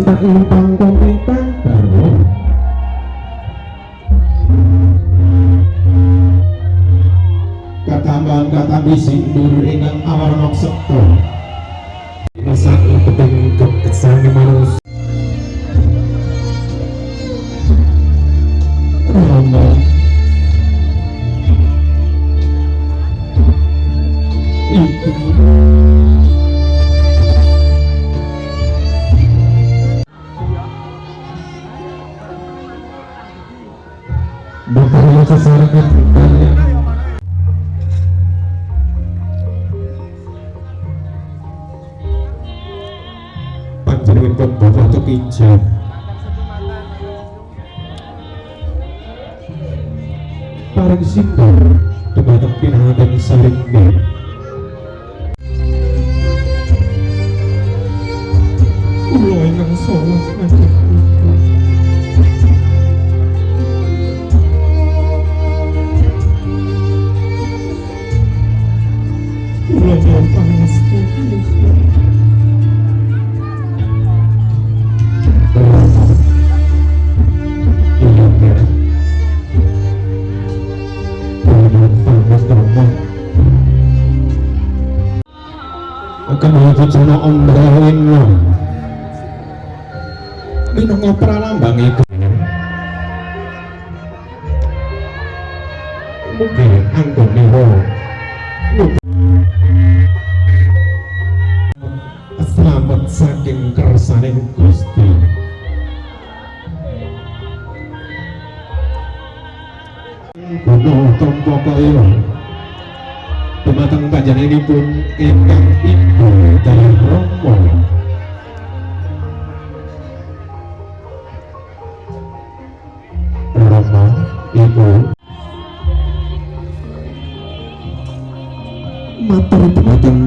tak lumpang komita baru katambahan kata bisindur ingat awarnok sekto masa kepengen kekesannya manusia Rama Ibu ijab Parang sindur Dumatang pinahagan saringnya Ulo inang solong akan menuju jono ombrelin lo minang pralambang iku mugi anggone wo selamat saking kersaning Gusti. Gunung Tompo Kaya Dumateng panjenenganipun ingkang ibu dari Romo Romo ibu. Matur dumateng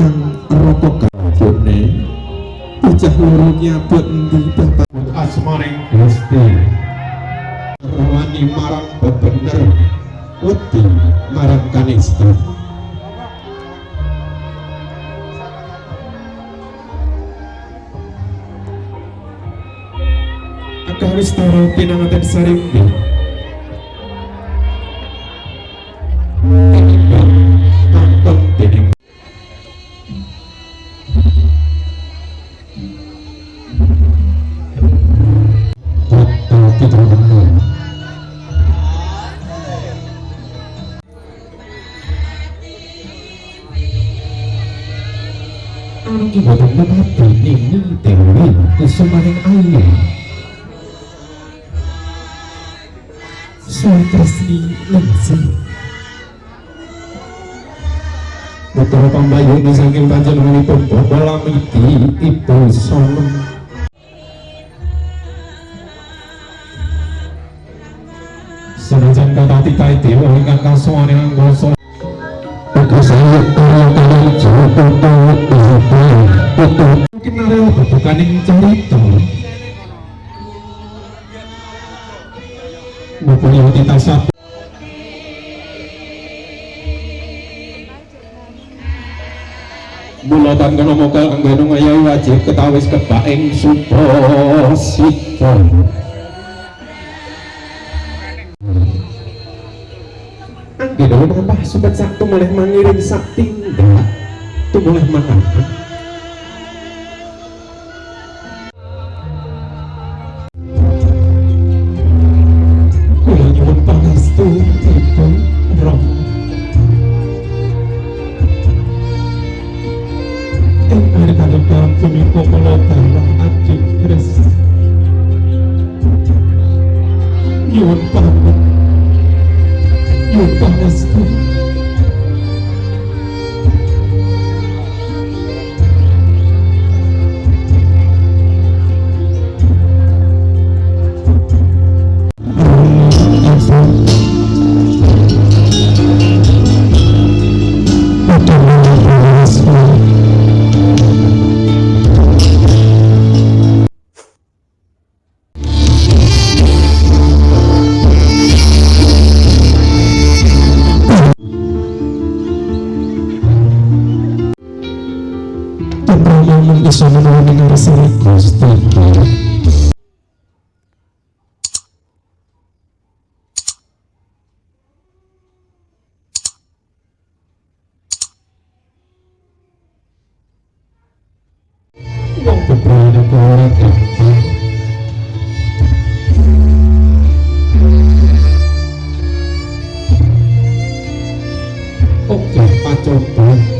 Kang Roko Kajone Bocah loro endi bapak? Gusti. Rawani marang bebener Wedi marang kanista Akawis taro pinangaten saringgi Dan menghati Nini Dewi Kusumaning Ayu Soal Tresni Lengsi Betul pambayu ini saking panjenenganipun Bapak Lamiti Ibu Solom Senajan kata titai dewa ingkang saya orang kalian jauh tutup tutup mungkin nareo bukan yang cerita mempunyai kita satu Bulatan kono mokal ngayahi wajib ketawis kebaing sobat satu boleh mengirim sak tu boleh makan namung iso menawi ngarsane Gusti Wong bebrane ora gampang Oke, pacoba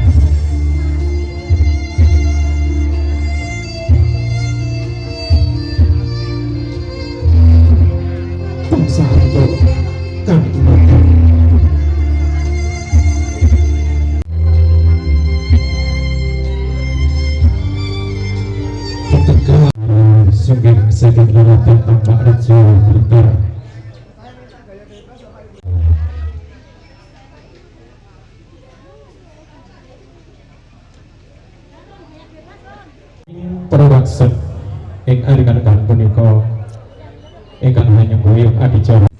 Perwakset Ing arikan-arikan punika Ingkang hanya guyup adicara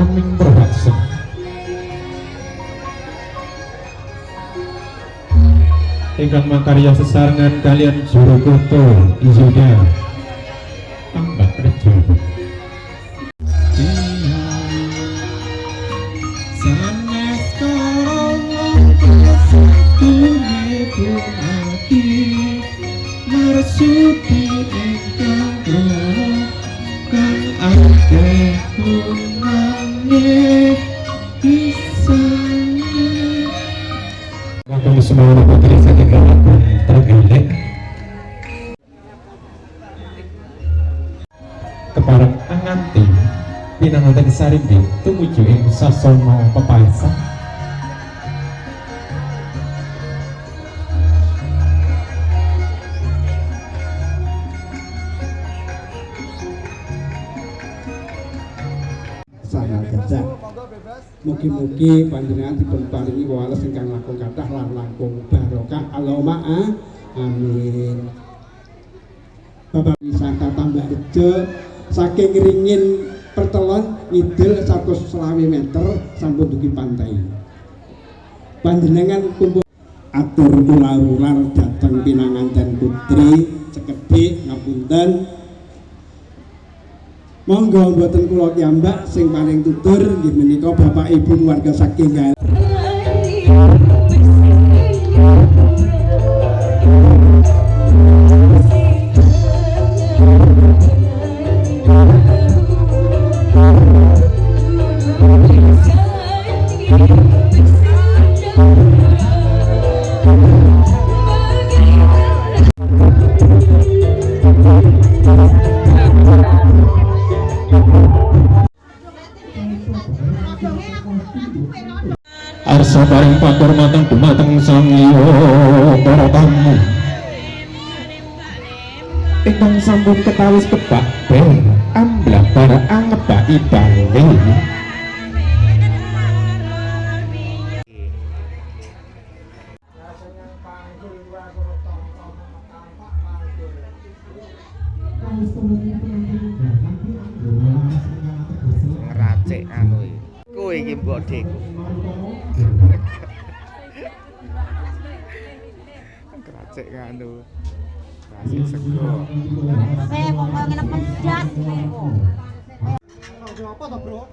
Amin perwakset Ingkang makarya sesarengan kalian juru kutu Izuda Tambah rejo Sanes Marsuki ingkang pinanganten sarimbi tumuju ing sasana gajah. Mugi-mugi panjenengan dipun paringi wales ingkang langkung kathah lan langkung barokah. Allahumma amin. Bapak wisata tambah rejo saking ringin pertelon ngidul 120 meter sampun dugi pantai. Panjenengan kumpul atur ular-ular dateng pinanganten putri cekedhik ngapunten Monggo mboten kula piyambak sing paling tutur nggih menika Bapak Ibu keluarga saking Gael. Arsa paring pakurmatan dumateng sang liya para tamu Ingkang sampun ketawis kebak bel amblah para angebaki bali Kowe iki mbok Dik. Ngeracik anu. Nasi sego. Mau ngomongin pedas. Apa to, Bro?